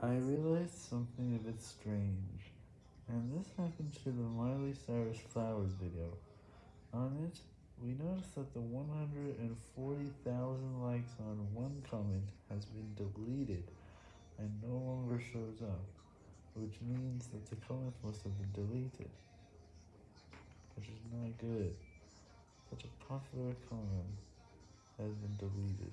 I realized something a bit strange, and this happened to the Miley Cyrus Flowers video. On it, we noticed that the 140,000 likes on one comment has been deleted and no longer shows up, which means that the comment must have been deleted, which is not good. Such a popular comment has been deleted.